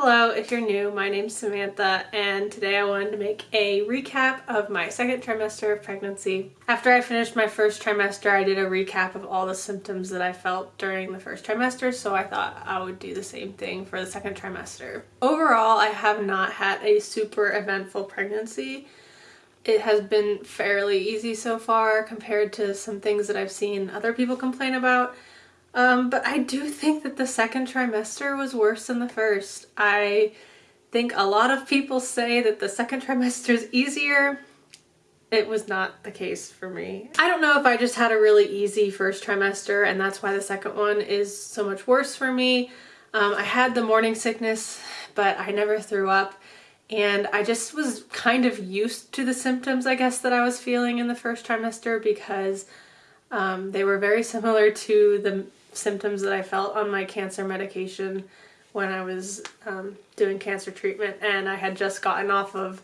Hello, if you're new, my name's Samantha and today I wanted to make a recap of my second trimester of pregnancy. After I finished my first trimester, I did a recap of all the symptoms that I felt during the first trimester, so I thought I would do the same thing for the second trimester. Overall, I have not had a super eventful pregnancy. It has been fairly easy so far compared to some things that I've seen other people complain about. Um, but I do think that the second trimester was worse than the first. I think a lot of people say that the second trimester is easier. It was not the case for me. I don't know if I just had a really easy first trimester and that's why the second one is so much worse for me. Um, I had the morning sickness, but I never threw up. And I just was kind of used to the symptoms, I guess, that I was feeling in the first trimester because um, they were very similar to the symptoms that I felt on my cancer medication when I was um, doing cancer treatment and I had just gotten off of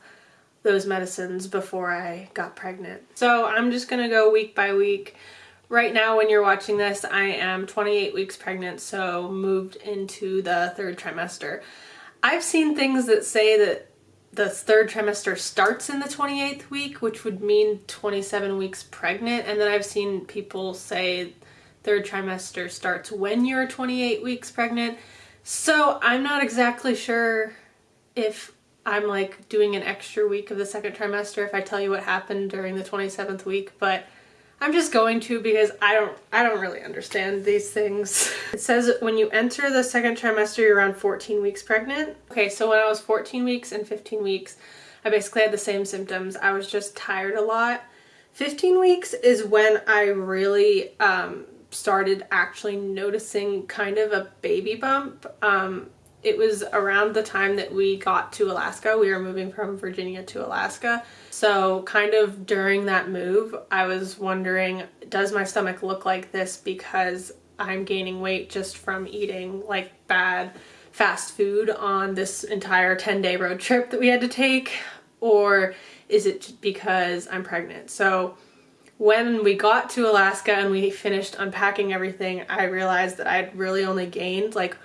those medicines before I got pregnant. So I'm just gonna go week by week. Right now when you're watching this I am 28 weeks pregnant so moved into the third trimester. I've seen things that say that the third trimester starts in the 28th week which would mean 27 weeks pregnant and then I've seen people say third trimester starts when you're 28 weeks pregnant. So I'm not exactly sure if I'm like doing an extra week of the second trimester if I tell you what happened during the 27th week, but I'm just going to because I don't I don't really understand these things. It says when you enter the second trimester you're around 14 weeks pregnant. Okay, so when I was 14 weeks and 15 weeks, I basically had the same symptoms. I was just tired a lot. 15 weeks is when I really um, started actually noticing kind of a baby bump. Um, it was around the time that we got to Alaska. We were moving from Virginia to Alaska. So kind of during that move, I was wondering, does my stomach look like this because I'm gaining weight just from eating like bad fast food on this entire 10 day road trip that we had to take? Or is it because I'm pregnant? So when we got to Alaska and we finished unpacking everything, I realized that I'd really only gained like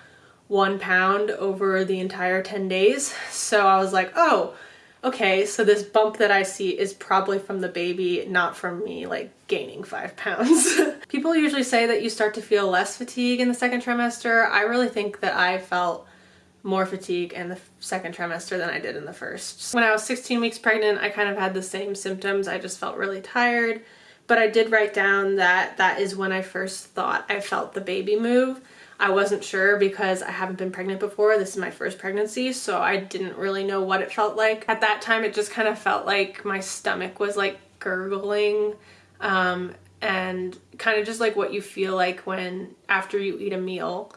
one pound over the entire 10 days. So I was like, oh, okay, so this bump that I see is probably from the baby, not from me like gaining five pounds. People usually say that you start to feel less fatigue in the second trimester. I really think that I felt more fatigue in the second trimester than I did in the first. When I was 16 weeks pregnant, I kind of had the same symptoms. I just felt really tired but I did write down that that is when I first thought I felt the baby move. I wasn't sure because I haven't been pregnant before. This is my first pregnancy, so I didn't really know what it felt like. At that time, it just kind of felt like my stomach was like gurgling um, and kind of just like what you feel like when after you eat a meal.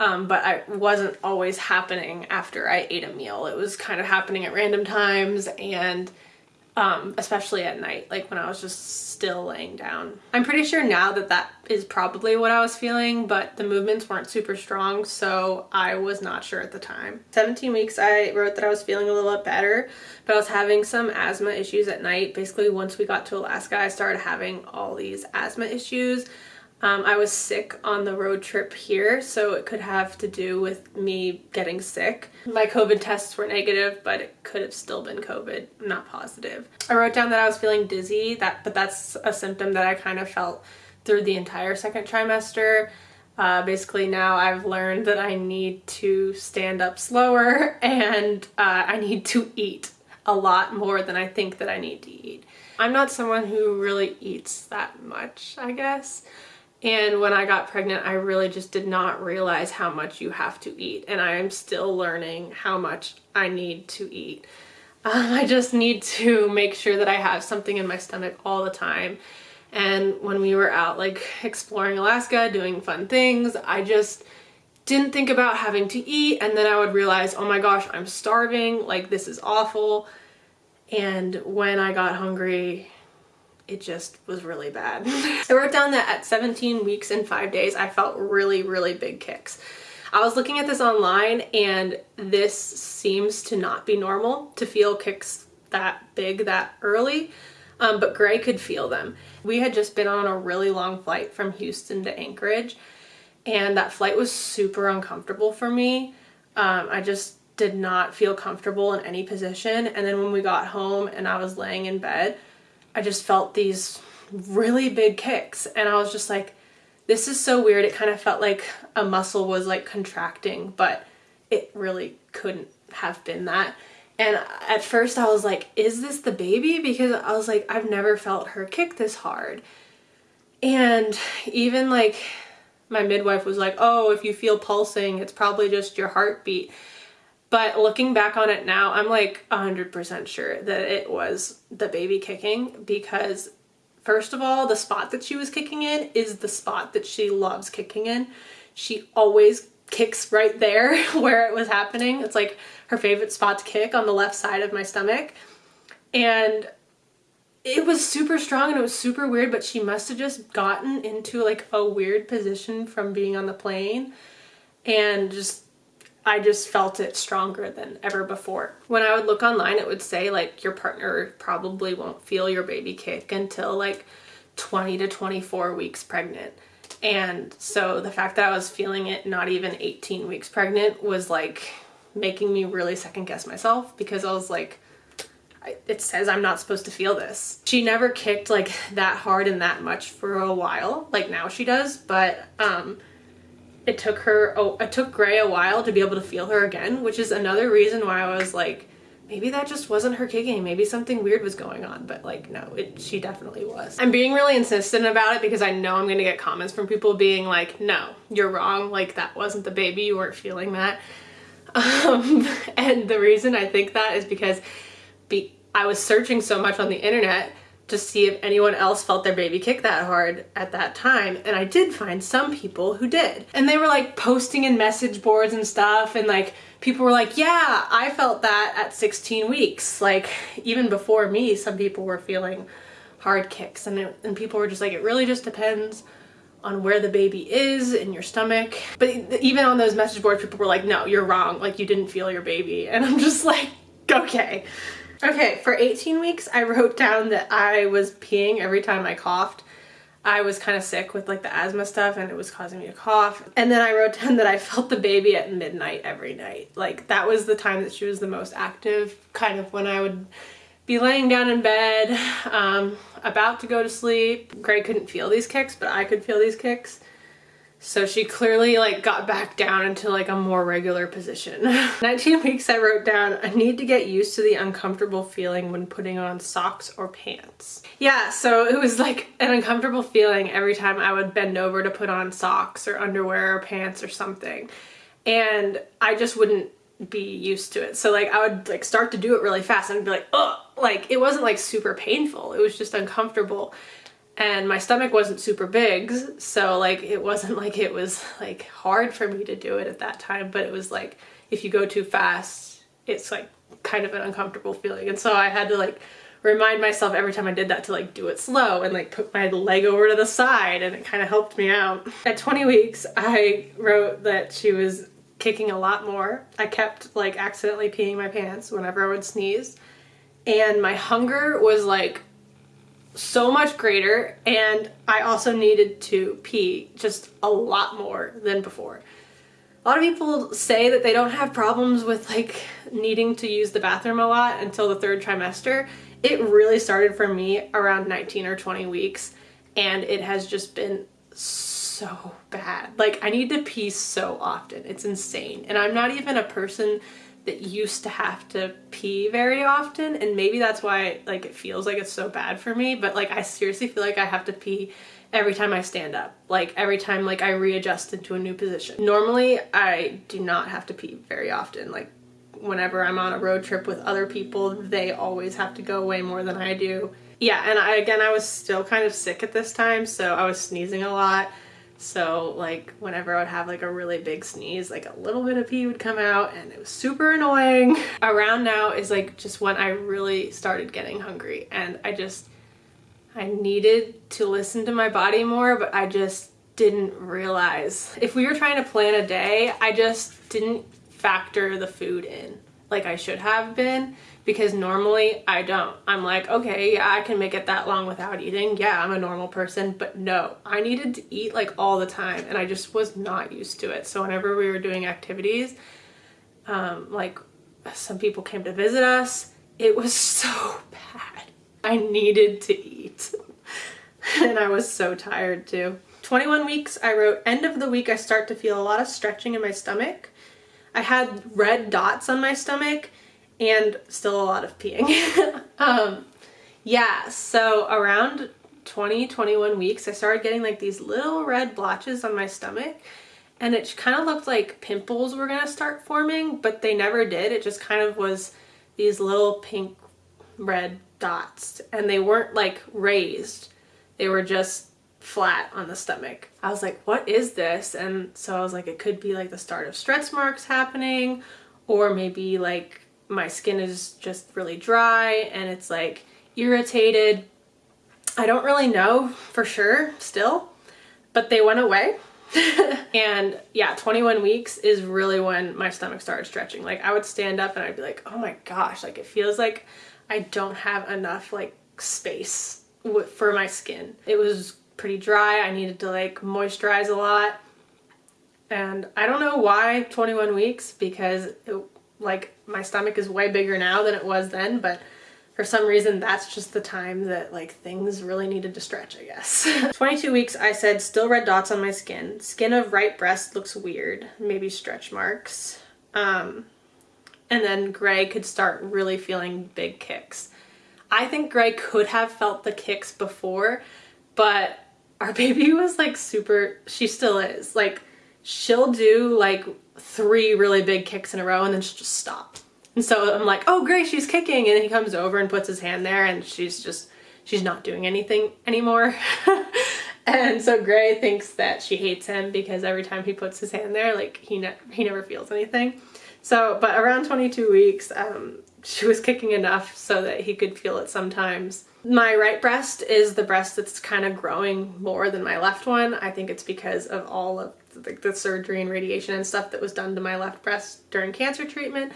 Um, but it wasn't always happening after I ate a meal. It was kind of happening at random times and um, especially at night, like when I was just still laying down. I'm pretty sure now that that is probably what I was feeling, but the movements weren't super strong, so I was not sure at the time. 17 weeks, I wrote that I was feeling a little bit better, but I was having some asthma issues at night. Basically, once we got to Alaska, I started having all these asthma issues. Um, I was sick on the road trip here, so it could have to do with me getting sick. My COVID tests were negative, but it could have still been COVID, not positive. I wrote down that I was feeling dizzy, that but that's a symptom that I kind of felt through the entire second trimester. Uh, basically now I've learned that I need to stand up slower and uh, I need to eat a lot more than I think that I need to eat. I'm not someone who really eats that much, I guess. And when I got pregnant, I really just did not realize how much you have to eat. And I am still learning how much I need to eat. Um, I just need to make sure that I have something in my stomach all the time. And when we were out like exploring Alaska, doing fun things, I just didn't think about having to eat. And then I would realize, oh my gosh, I'm starving. Like this is awful. And when I got hungry, it just was really bad. I wrote down that at 17 weeks and 5 days I felt really really big kicks. I was looking at this online and this seems to not be normal to feel kicks that big that early um, but Gray could feel them. We had just been on a really long flight from Houston to Anchorage and that flight was super uncomfortable for me Um, I just did not feel comfortable in any position. And then when we got home and I was laying in bed, I just felt these really big kicks. And I was just like, this is so weird. It kind of felt like a muscle was like contracting, but it really couldn't have been that. And at first I was like, is this the baby? Because I was like, I've never felt her kick this hard. And even like my midwife was like, oh, if you feel pulsing, it's probably just your heartbeat. But looking back on it now, I'm like 100% sure that it was the baby kicking because first of all, the spot that she was kicking in is the spot that she loves kicking in. She always kicks right there where it was happening. It's like her favorite spot to kick on the left side of my stomach. And it was super strong and it was super weird, but she must have just gotten into like a weird position from being on the plane and just I just felt it stronger than ever before. When I would look online, it would say like your partner probably won't feel your baby kick until like 20 to 24 weeks pregnant. And so the fact that I was feeling it not even 18 weeks pregnant was like making me really second guess myself because I was like, it says I'm not supposed to feel this. She never kicked like that hard and that much for a while, like now she does, but um, it took her, oh, it took Gray a while to be able to feel her again, which is another reason why I was like, maybe that just wasn't her kicking. Maybe something weird was going on, but like, no, it, she definitely was. I'm being really insistent about it because I know I'm gonna get comments from people being like, no, you're wrong. Like that wasn't the baby. You weren't feeling that. Um, and the reason I think that is because be I was searching so much on the internet to see if anyone else felt their baby kick that hard at that time and I did find some people who did. And they were like posting in message boards and stuff and like people were like yeah I felt that at 16 weeks. Like even before me some people were feeling hard kicks and, it, and people were just like it really just depends on where the baby is in your stomach. But even on those message boards people were like no you're wrong. Like you didn't feel your baby. And I'm just like okay Okay, for 18 weeks, I wrote down that I was peeing every time I coughed. I was kind of sick with like the asthma stuff and it was causing me to cough. And then I wrote down that I felt the baby at midnight every night. Like that was the time that she was the most active, kind of when I would be laying down in bed, um, about to go to sleep. Gray couldn't feel these kicks, but I could feel these kicks. So she clearly like got back down into like a more regular position. 19 weeks I wrote down, I need to get used to the uncomfortable feeling when putting on socks or pants. Yeah, so it was like an uncomfortable feeling every time I would bend over to put on socks or underwear or pants or something. And I just wouldn't be used to it. So like I would like start to do it really fast and be like, oh, like it wasn't like super painful. It was just uncomfortable and my stomach wasn't super big so like it wasn't like it was like hard for me to do it at that time but it was like if you go too fast it's like kind of an uncomfortable feeling and so I had to like remind myself every time I did that to like do it slow and like put my leg over to the side and it kind of helped me out. At 20 weeks I wrote that she was kicking a lot more. I kept like accidentally peeing my pants whenever I would sneeze and my hunger was like so much greater and I also needed to pee just a lot more than before. A lot of people say that they don't have problems with like needing to use the bathroom a lot until the third trimester. It really started for me around 19 or 20 weeks and it has just been so bad. Like I need to pee so often. It's insane. And I'm not even a person that used to have to pee very often and maybe that's why like it feels like it's so bad for me but like I seriously feel like I have to pee every time I stand up like every time like I readjust into a new position. Normally I do not have to pee very often like whenever I'm on a road trip with other people they always have to go way more than I do. Yeah and I again I was still kind of sick at this time so I was sneezing a lot so like whenever I would have like a really big sneeze, like a little bit of pee would come out and it was super annoying. Around now is like just when I really started getting hungry and I just, I needed to listen to my body more, but I just didn't realize. If we were trying to plan a day, I just didn't factor the food in like I should have been because normally I don't. I'm like, okay, yeah, I can make it that long without eating. Yeah, I'm a normal person, but no, I needed to eat like all the time and I just was not used to it. So whenever we were doing activities, Um, like some people came to visit us. It was so bad. I needed to eat. and I was so tired too. 21 weeks, I wrote, end of the week I start to feel a lot of stretching in my stomach. I had red dots on my stomach and still a lot of peeing. um, yeah, so around 20, 21 weeks, I started getting like these little red blotches on my stomach and it kind of looked like pimples were gonna start forming, but they never did. It just kind of was these little pink red dots and they weren't like raised. They were just flat on the stomach. I was like, what is this? And so I was like, it could be like the start of stretch marks happening or maybe like my skin is just really dry and it's like irritated. I don't really know for sure still, but they went away. and yeah, 21 weeks is really when my stomach started stretching. Like I would stand up and I'd be like, oh my gosh, like it feels like I don't have enough like space for my skin. It was pretty dry. I needed to like moisturize a lot. And I don't know why 21 weeks because it, like my stomach is way bigger now than it was then, but for some reason that's just the time that like things really needed to stretch I guess. 22 weeks I said still red dots on my skin. Skin of right breast looks weird, maybe stretch marks. Um, and then Gray could start really feeling big kicks. I think Gray could have felt the kicks before, but our baby was like super, she still is. Like she'll do like three really big kicks in a row and then she'll just stop. And so I'm like, oh great, she's kicking. And he comes over and puts his hand there and she's just, she's not doing anything anymore. and so Gray thinks that she hates him because every time he puts his hand there, like he, ne he never feels anything. So, but around 22 weeks, um, she was kicking enough so that he could feel it sometimes. My right breast is the breast that's kind of growing more than my left one. I think it's because of all of the, the surgery and radiation and stuff that was done to my left breast during cancer treatment.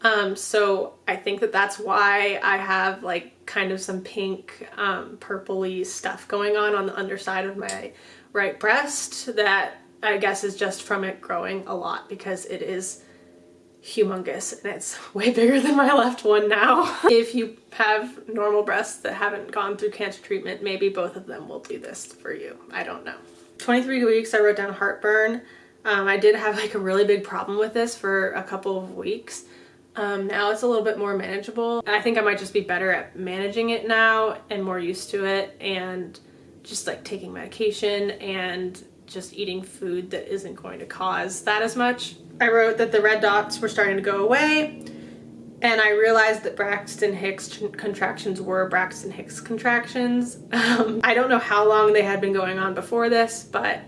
Um, so I think that that's why I have like kind of some pink um, purpley stuff going on on the underside of my right breast that I guess is just from it growing a lot because it is humongous and it's way bigger than my left one now. if you have normal breasts that haven't gone through cancer treatment, maybe both of them will do this for you. I don't know. 23 weeks I wrote down heartburn. Um, I did have like a really big problem with this for a couple of weeks. Um, now it's a little bit more manageable. I think I might just be better at managing it now and more used to it and just like taking medication and just eating food that isn't going to cause that as much. I wrote that the red dots were starting to go away and I realized that Braxton Hicks contractions were Braxton Hicks contractions. Um, I don't know how long they had been going on before this, but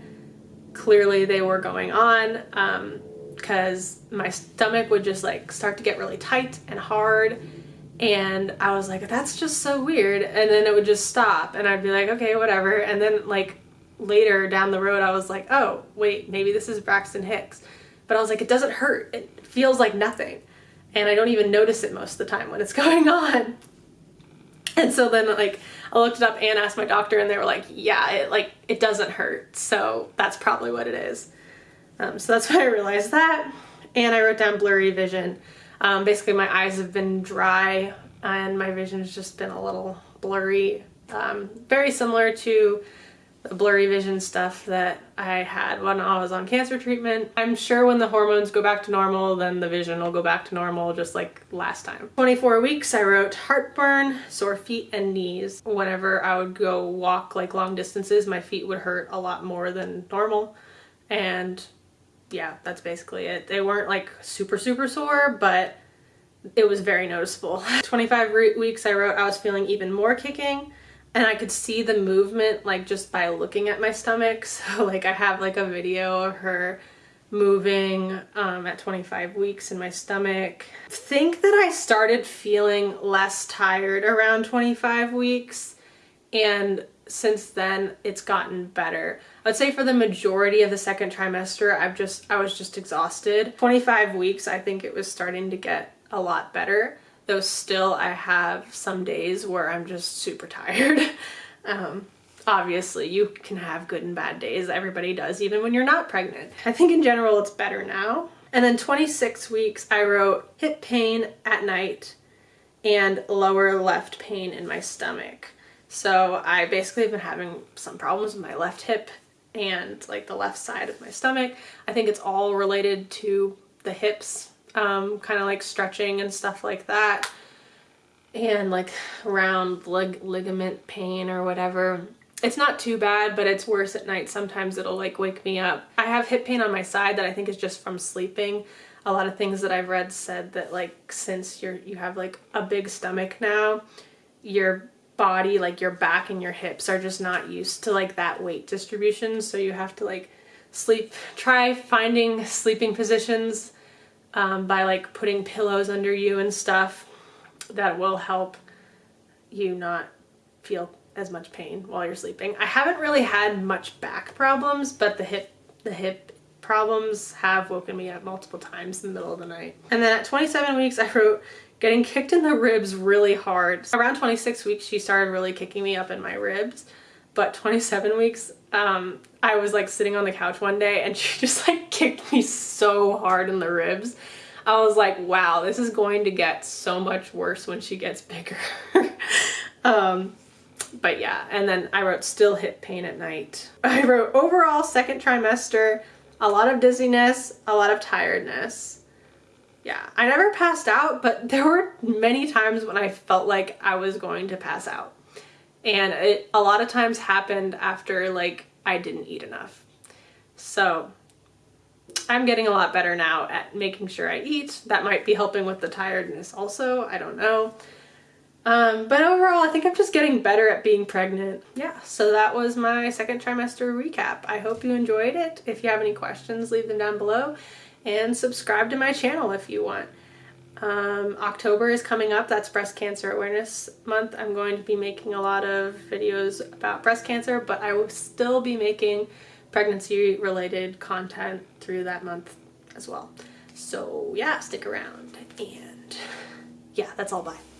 clearly they were going on. Um, because my stomach would just like start to get really tight and hard and I was like that's just so weird and then it would just stop and I'd be like okay whatever and then like later down the road I was like oh wait maybe this is Braxton Hicks but I was like it doesn't hurt it feels like nothing and I don't even notice it most of the time when it's going on and so then like I looked it up and asked my doctor and they were like yeah it like it doesn't hurt so that's probably what it is um, so that's when I realized that. And I wrote down blurry vision. Um, basically my eyes have been dry and my vision has just been a little blurry. Um, very similar to the blurry vision stuff that I had when I was on cancer treatment. I'm sure when the hormones go back to normal, then the vision will go back to normal just like last time. 24 weeks, I wrote heartburn, sore feet, and knees. Whenever I would go walk like long distances, my feet would hurt a lot more than normal. And yeah, that's basically it. They weren't like super, super sore, but it was very noticeable. 25 weeks I wrote I was feeling even more kicking and I could see the movement like just by looking at my stomach. So like I have like a video of her moving um, at 25 weeks in my stomach. think that I started feeling less tired around 25 weeks and since then it's gotten better. I would say for the majority of the second trimester, I've just, I was just exhausted. 25 weeks, I think it was starting to get a lot better, though still I have some days where I'm just super tired. um, obviously you can have good and bad days. Everybody does, even when you're not pregnant. I think in general it's better now. And then 26 weeks, I wrote hip pain at night and lower left pain in my stomach. So I basically have been having some problems with my left hip and like the left side of my stomach. I think it's all related to the hips, um, kind of like stretching and stuff like that. And like round lig ligament pain or whatever. It's not too bad, but it's worse at night. Sometimes it'll like wake me up. I have hip pain on my side that I think is just from sleeping. A lot of things that I've read said that like since you're you have like a big stomach now, your body, like your back and your hips are just not used to like that weight distribution. So you have to like sleep, try finding sleeping positions um, by like putting pillows under you and stuff that will help you not feel as much pain while you're sleeping. I haven't really had much back problems, but the hip the hip problems have woken me up multiple times in the middle of the night. And then at 27 weeks, I wrote getting kicked in the ribs really hard. Around 26 weeks, she started really kicking me up in my ribs. But 27 weeks, um, I was like sitting on the couch one day and she just like kicked me so hard in the ribs. I was like, wow, this is going to get so much worse when she gets bigger. um, but yeah, and then I wrote still hip pain at night. I wrote overall second trimester, a lot of dizziness, a lot of tiredness. Yeah, I never passed out, but there were many times when I felt like I was going to pass out. And it a lot of times happened after like I didn't eat enough. So I'm getting a lot better now at making sure I eat. That might be helping with the tiredness also, I don't know. Um, but overall, I think I'm just getting better at being pregnant. Yeah, so that was my second trimester recap. I hope you enjoyed it. If you have any questions, leave them down below and subscribe to my channel if you want. Um, October is coming up. That's Breast Cancer Awareness Month. I'm going to be making a lot of videos about breast cancer, but I will still be making pregnancy related content through that month as well. So yeah, stick around and yeah, that's all. Bye.